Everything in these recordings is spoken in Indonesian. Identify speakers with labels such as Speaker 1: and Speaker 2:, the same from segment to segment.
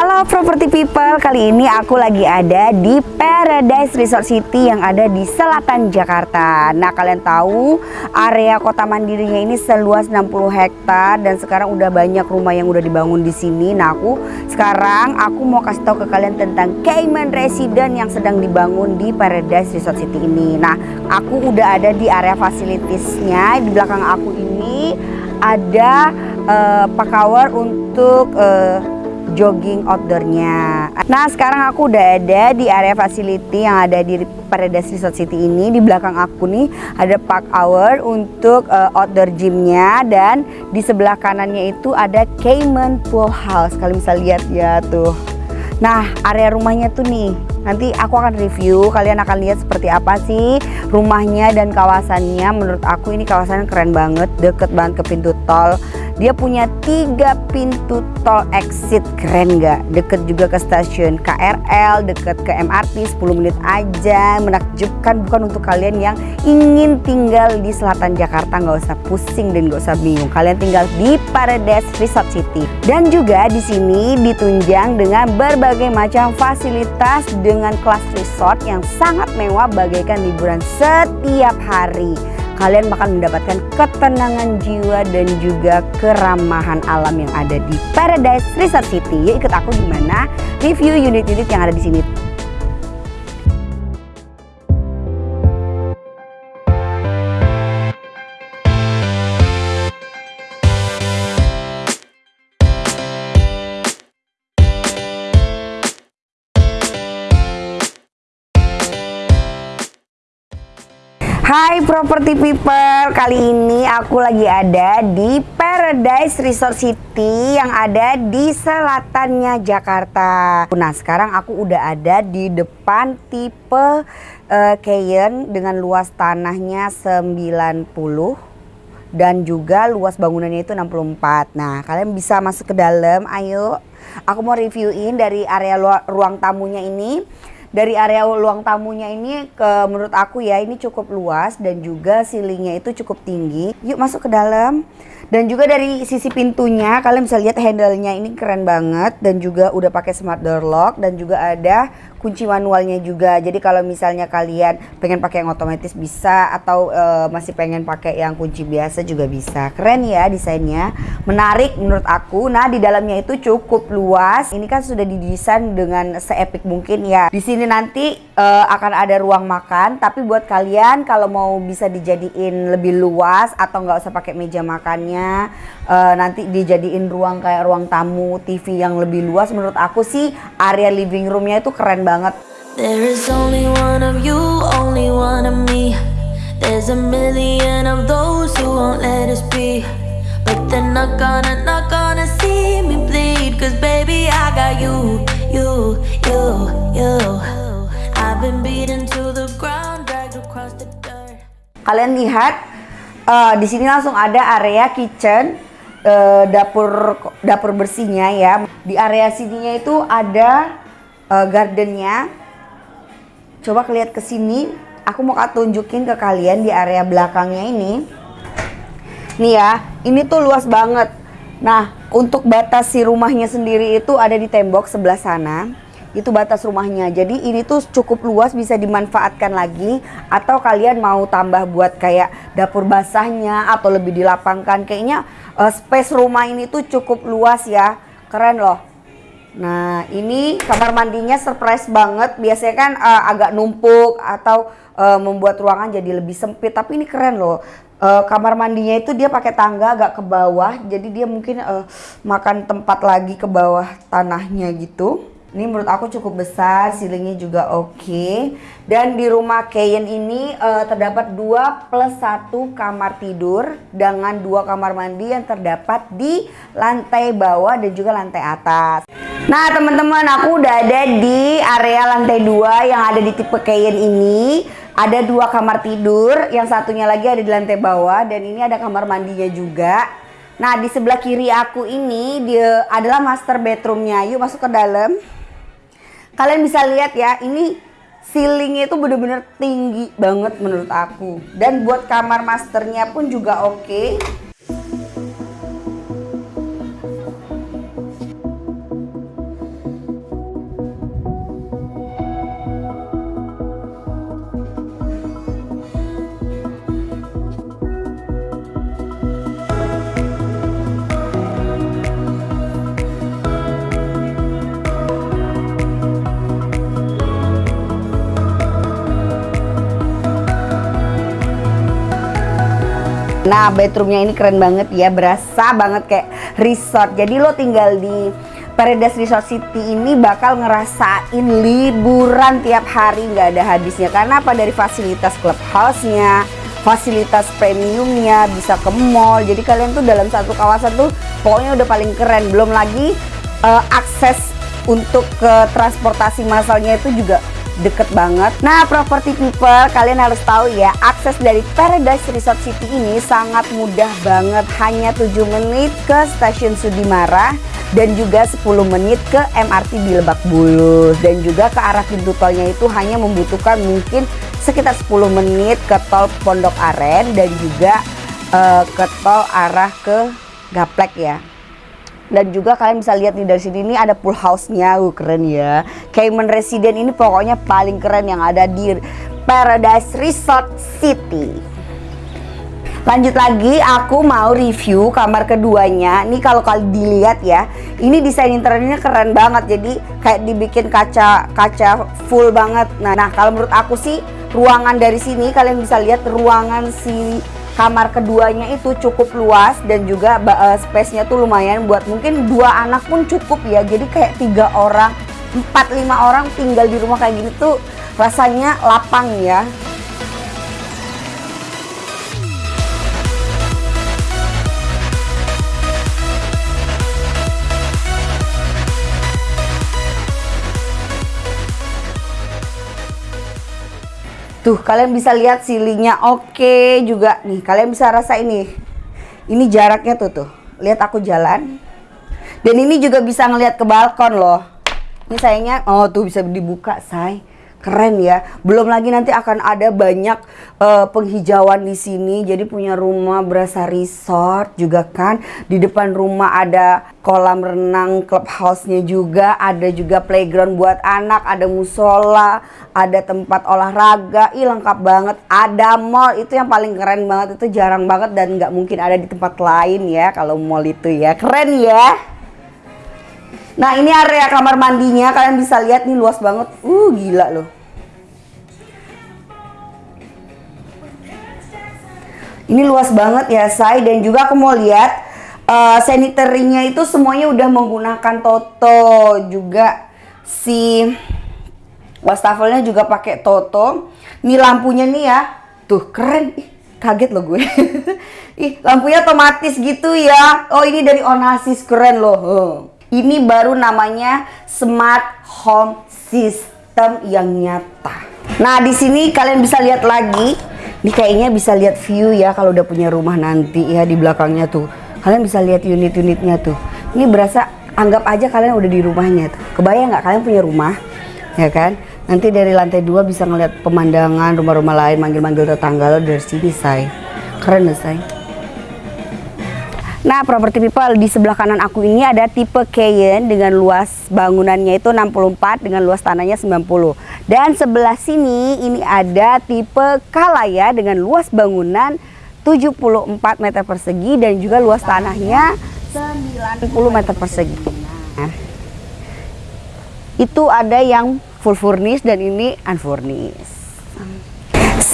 Speaker 1: Halo property people, kali ini aku lagi ada di Paradise Resort City yang ada di selatan Jakarta. Nah kalian tahu area kota mandirinya ini seluas 60 hektar dan sekarang udah banyak rumah yang udah dibangun di sini. Nah aku sekarang aku mau kasih tahu ke kalian tentang Cayman Resident yang sedang dibangun di Paradise Resort City ini. Nah aku udah ada di area fasilitiesnya di belakang aku ini ada uh, pakawar untuk uh, jogging outdoornya. Nah sekarang aku udah ada di area facility yang ada di Paradise Resort City ini. Di belakang aku nih ada park hour untuk uh, outdoor gymnya dan di sebelah kanannya itu ada Cayman Pool House. Kalian bisa lihat ya tuh. Nah area rumahnya tuh nih nanti aku akan review kalian akan lihat seperti apa sih rumahnya dan kawasannya menurut aku ini kawasannya keren banget deket banget ke pintu tol dia punya tiga pintu tol exit keren nggak? Deket juga ke stasiun KRL, deket ke MRT 10 menit aja. Menakjubkan bukan untuk kalian yang ingin tinggal di selatan Jakarta nggak usah pusing dan nggak usah bingung. Kalian tinggal di Paradise Resort City. Dan juga di sini ditunjang dengan berbagai macam fasilitas dengan kelas resort yang sangat mewah bagaikan liburan setiap hari kalian bakal mendapatkan ketenangan jiwa dan juga keramahan alam yang ada di Paradise Resort City. Yuk ikut aku gimana review unit-unit yang ada di sini. Property people, kali ini aku lagi ada di Paradise Resort City yang ada di selatannya Jakarta. Nah sekarang aku udah ada di depan tipe uh, Cayenne dengan luas tanahnya 90 dan juga luas bangunannya itu 64. Nah kalian bisa masuk ke dalam, ayo. Aku mau reviewin dari area ruang tamunya ini dari area ruang tamunya ini ke menurut aku ya ini cukup luas dan juga ceilingnya itu cukup tinggi. Yuk masuk ke dalam. Dan juga dari sisi pintunya kalian bisa lihat handle-nya ini keren banget dan juga udah pakai smart door lock dan juga ada kunci manualnya juga. Jadi kalau misalnya kalian pengen pakai yang otomatis bisa atau uh, masih pengen pakai yang kunci biasa juga bisa. Keren ya desainnya. Menarik menurut aku. Nah, di dalamnya itu cukup luas. Ini kan sudah didesain dengan seepik mungkin ya. Di sini nanti uh, akan ada ruang makan, tapi buat kalian kalau mau bisa dijadiin lebih luas atau nggak usah pakai meja makannya, uh, nanti dijadiin ruang kayak ruang tamu, TV yang lebih luas menurut aku sih area living roomnya itu keren banget. There is only one of you, only one of me. There's a million of those who won't let us be. But they're not gonna, not gonna see me bleed. Cause baby, I got you, you, you, you. Kalian lihat, uh, di sini langsung ada area kitchen uh, dapur dapur bersihnya ya. Di area sininya itu ada uh, gardennya. Coba kelihat ke sini. Aku mau tunjukin ke kalian di area belakangnya ini. Nih ya, ini tuh luas banget. Nah, untuk batas si rumahnya sendiri itu ada di tembok sebelah sana. Itu batas rumahnya. Jadi ini tuh cukup luas bisa dimanfaatkan lagi atau kalian mau tambah buat kayak dapur basahnya atau lebih dilapangkan. Kayaknya uh, space rumah ini tuh cukup luas ya. Keren loh. Nah, ini kamar mandinya surprise banget. Biasanya kan uh, agak numpuk atau uh, membuat ruangan jadi lebih sempit, tapi ini keren loh. Uh, kamar mandinya itu dia pakai tangga agak ke bawah, jadi dia mungkin uh, makan tempat lagi ke bawah tanahnya gitu. Ini menurut aku cukup besar, ceilingnya juga oke. Okay. Dan di rumah Kayen ini uh, terdapat 2 plus 1 kamar tidur dengan dua kamar mandi yang terdapat di lantai bawah dan juga lantai atas. Nah teman-teman aku udah ada di area lantai 2 yang ada di tipe Cayenne ini Ada dua kamar tidur, yang satunya lagi ada di lantai bawah dan ini ada kamar mandinya juga Nah di sebelah kiri aku ini dia adalah master bedroomnya Yuk masuk ke dalam Kalian bisa lihat ya ini ceilingnya itu bener-bener tinggi banget menurut aku Dan buat kamar masternya pun juga oke okay. Nah bedroomnya ini keren banget ya Berasa banget kayak resort. Jadi lo tinggal di Paradise Resort City ini bakal ngerasain liburan tiap hari nggak ada habisnya. Karena apa? Dari fasilitas clubhouse-nya fasilitas premiumnya bisa ke mall. Jadi kalian tuh dalam satu kawasan tuh pokoknya udah paling keren. Belum lagi uh, akses untuk ke transportasi massalnya itu juga deket banget. Nah, property people, kalian harus tahu ya, akses dari Paradise Resort City ini sangat mudah banget. Hanya 7 menit ke stasiun Sudimara dan juga 10 menit ke MRT di Lebak Bulus dan juga ke arah pintu tolnya itu hanya membutuhkan mungkin sekitar 10 menit ke tol Pondok Aren dan juga uh, ke tol arah ke Gaplek ya dan juga kalian bisa lihat nih dari sini ini ada pool house-nya, uh, keren ya. Cayman Resident ini pokoknya paling keren yang ada di Paradise Resort City. Lanjut lagi, aku mau review kamar keduanya. Ini kalau kalian dilihat ya, ini desain interiornya keren banget. Jadi kayak dibikin kaca kaca full banget. Nah, nah kalau menurut aku sih ruangan dari sini kalian bisa lihat ruangan si kamar keduanya itu cukup luas dan juga uh, space-nya tuh lumayan buat mungkin dua anak pun cukup ya. Jadi kayak tiga orang empat lima orang tinggal di rumah kayak gini tuh rasanya lapang ya Tuh kalian bisa lihat silingnya oke juga nih. Kalian bisa rasa ini. Ini jaraknya tuh tuh. Lihat aku jalan. Dan ini juga bisa ngelihat ke balkon loh. Ini sayangnya oh tuh bisa dibuka say keren ya. Belum lagi nanti akan ada banyak uh, penghijauan di sini. Jadi punya rumah berasa resort juga kan. Di depan rumah ada kolam renang, clubhouse-nya juga, ada juga playground buat anak, ada musola, ada tempat olahraga. Ih lengkap banget. Ada mall itu yang paling keren banget. Itu jarang banget dan nggak mungkin ada di tempat lain ya kalau mall itu ya. Keren ya. Nah ini area kamar mandinya kalian bisa lihat nih luas banget. Uh gila loh. Ini luas banget ya say dan juga aku mau lihat uh, sanitary-nya itu semuanya udah menggunakan Toto juga si wastafelnya juga pakai Toto. Ini lampunya nih ya. Tuh keren. Ih, kaget loh gue. Ih, lampunya otomatis gitu ya. Oh, ini dari Onasis keren loh. Ini baru namanya Smart Home System yang nyata. Nah, di sini kalian bisa lihat lagi. Ini kayaknya bisa lihat view ya kalau udah punya rumah nanti ya di belakangnya tuh. Kalian bisa lihat unit-unitnya tuh. Ini berasa anggap aja kalian udah di rumahnya tuh. Kebayang nggak kalian punya rumah? Ya kan? Nanti dari lantai dua bisa ngeliat pemandangan rumah-rumah lain, manggil-manggil tetangga lo dari sini, say. Keren, say. Nah, property people di sebelah kanan aku ini ada tipe Cayenne dengan luas bangunannya itu 64 dengan luas tanahnya 90. Dan sebelah sini ini ada tipe Kalaya dengan luas bangunan 74 meter persegi dan juga luas tanahnya 90 meter persegi. Nah, itu ada yang full furnish dan ini unfurnished.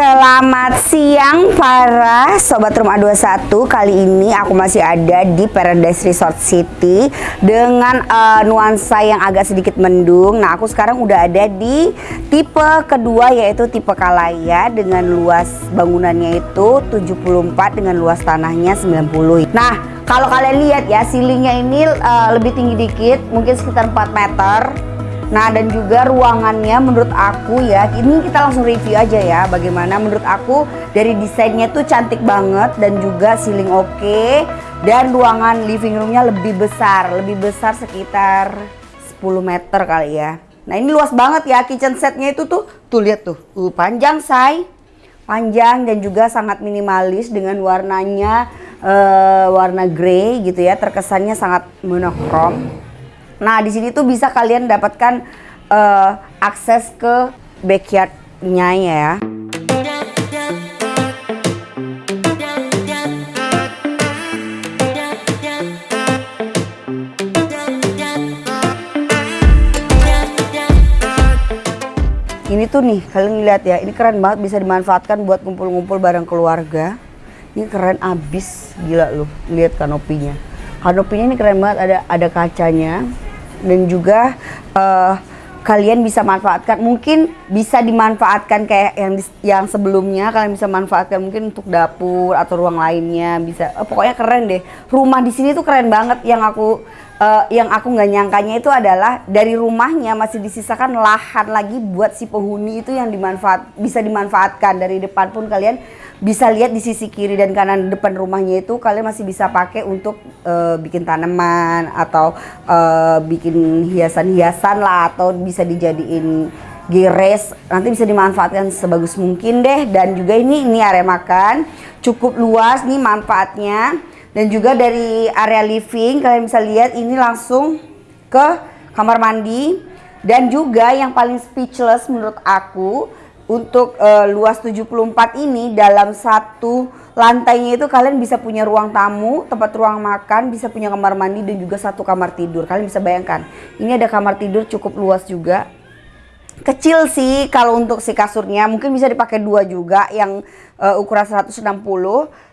Speaker 1: Selamat siang para Sobat Rumah 21 Kali ini aku masih ada di Paradise Resort City Dengan uh, nuansa yang agak sedikit mendung. Nah aku sekarang udah ada di tipe kedua yaitu tipe Kalaya Dengan luas bangunannya itu 74 dengan luas tanahnya 90 Nah kalau kalian lihat ya ceilingnya ini uh, lebih tinggi dikit Mungkin sekitar 4 meter Nah dan juga ruangannya menurut aku ya ini kita langsung review aja ya bagaimana menurut aku dari desainnya tuh cantik banget dan juga ceiling oke okay, dan ruangan living roomnya lebih besar lebih besar sekitar 10 meter kali ya. Nah ini luas banget ya kitchen setnya itu tuh tuh lihat tuh uh, panjang say panjang dan juga sangat minimalis dengan warnanya uh, warna grey gitu ya terkesannya sangat monokrom Nah, di sini tuh bisa kalian dapatkan uh, akses ke backyardnya ya. Ini tuh nih, kalian lihat ya, ini keren banget bisa dimanfaatkan buat ngumpul-ngumpul bareng keluarga. Ini keren abis, gila loh. Lihat kanopinya. Kanopinya ini keren banget, ada ada kacanya dan juga uh, kalian bisa manfaatkan mungkin bisa dimanfaatkan kayak yang yang sebelumnya kalian bisa manfaatkan mungkin untuk dapur atau ruang lainnya bisa oh, pokoknya keren deh. Rumah di sini tuh keren banget yang aku uh, yang aku nggak nyangkanya itu adalah dari rumahnya masih disisakan lahan lagi buat si penghuni itu yang dimanfaat bisa dimanfaatkan. Dari depan pun kalian bisa lihat di sisi kiri dan kanan depan rumahnya itu kalian masih bisa pakai untuk uh, bikin tanaman atau uh, bikin hiasan-hiasan lah atau bisa dijadiin gires nanti bisa dimanfaatkan sebagus mungkin deh. Dan juga ini ini area makan cukup luas nih manfaatnya dan juga dari area living kalian bisa lihat ini langsung ke kamar mandi dan juga yang paling speechless menurut aku untuk uh, luas 74 ini dalam satu lantainya itu kalian bisa punya ruang tamu, tempat ruang makan, bisa punya kamar mandi dan juga satu kamar tidur. Kalian bisa bayangkan, ini ada kamar tidur cukup luas juga. Kecil sih kalau untuk si kasurnya, mungkin bisa dipakai dua juga yang uh, ukuran 160.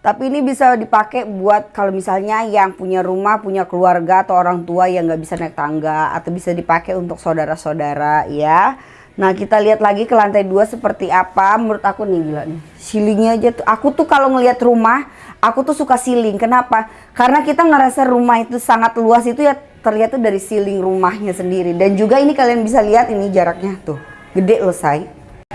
Speaker 1: Tapi ini bisa dipakai buat kalau misalnya yang punya rumah, punya keluarga atau orang tua yang nggak bisa naik tangga atau bisa dipakai untuk saudara-saudara ya. Nah kita lihat lagi ke lantai dua seperti apa. Menurut aku nih gila nih Ceilingnya aja tuh. Aku tuh kalau ngelihat rumah aku tuh suka ceiling kenapa? Karena kita ngerasa rumah itu sangat luas itu ya terlihat tuh dari ceiling rumahnya sendiri. Dan juga ini kalian bisa lihat ini jaraknya tuh gede loh say.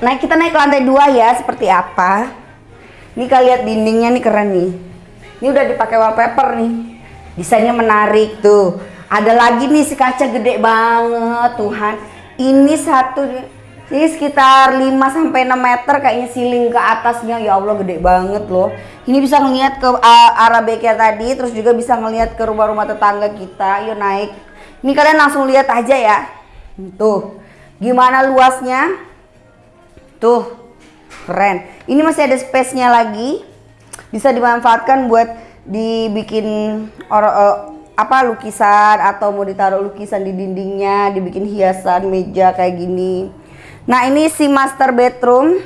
Speaker 1: Nah kita naik ke lantai dua ya seperti apa Ini kalian lihat dindingnya nih keren nih. Ini udah dipakai wallpaper nih. Desainnya menarik tuh. Ada lagi nih si kaca gede banget Tuhan ini satu ini sekitar 5 sampai 6 meter kayaknya siling ke atasnya. Ya Allah gede banget loh. Ini bisa ngelihat ke uh, arah bengkel tadi terus juga bisa ngelihat ke rumah-rumah tetangga kita. Yuk naik. Ini kalian langsung lihat aja ya. Tuh gimana luasnya? Tuh keren. Ini masih ada space nya lagi. Bisa dimanfaatkan buat dibikin orang uh, apa lukisan atau mau ditaruh lukisan di dindingnya dibikin hiasan meja kayak gini. Nah ini si master bedroom.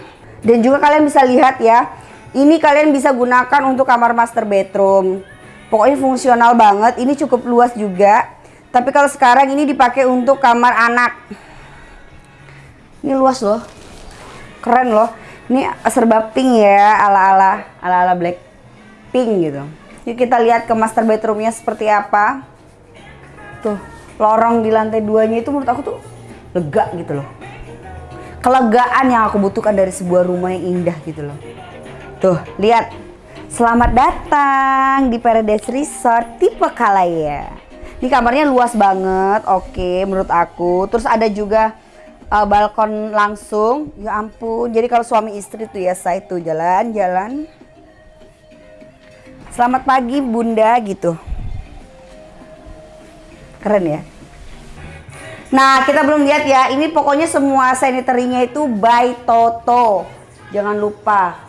Speaker 1: Dan juga kalian bisa lihat ya ini kalian bisa gunakan untuk kamar master bedroom. Pokoknya fungsional banget ini cukup luas juga. Tapi kalau sekarang ini dipakai untuk kamar anak. Ini luas loh. Keren loh ini serba pink ya ala ala ala ala black pink gitu Yuk kita lihat ke master bedroomnya seperti apa. Tuh, lorong di lantai duanya itu menurut aku tuh lega gitu loh. Kelegaan yang aku butuhkan dari sebuah rumah yang indah gitu loh. Tuh, lihat. Selamat datang di Paradise Resort tipe Kalaya. Ini kamarnya luas banget, oke menurut aku. Terus ada juga uh, balkon langsung. Ya ampun, jadi kalau suami istri tuh ya saya tuh jalan-jalan Selamat pagi bunda gitu. Keren ya. Nah kita belum lihat ya. Ini pokoknya semua sanitary-nya itu by Toto. Jangan lupa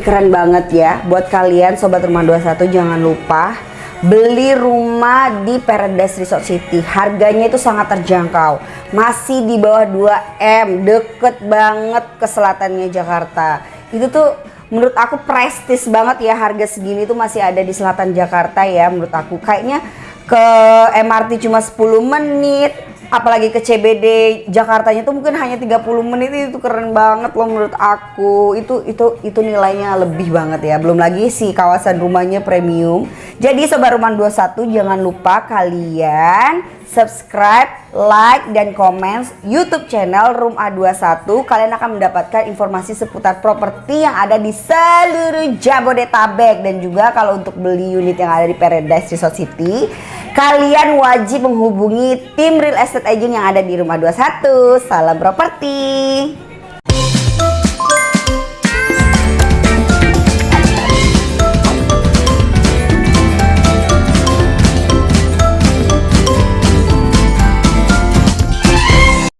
Speaker 1: Keren banget ya. Buat kalian Sobat Rumah 21 jangan lupa beli rumah di Paradise Resort City. Harganya itu sangat terjangkau. Masih di bawah 2M. Deket banget ke selatannya Jakarta. Itu tuh menurut aku prestis banget ya harga segini tuh masih ada di selatan Jakarta ya menurut aku. Kayaknya ke MRT cuma 10 menit apalagi ke CBD Jakartanya tuh mungkin hanya 30 menit itu keren banget loh menurut aku. Itu itu itu nilainya lebih banget ya. Belum lagi si kawasan rumahnya premium. Jadi sobat rumah 21 jangan lupa kalian subscribe like dan komen YouTube channel Room A21 kalian akan mendapatkan informasi seputar properti yang ada di seluruh Jabodetabek. Dan juga kalau untuk beli unit yang ada di Paradise Resort City kalian wajib menghubungi tim real estate agent yang ada di Rumah 21 salam properti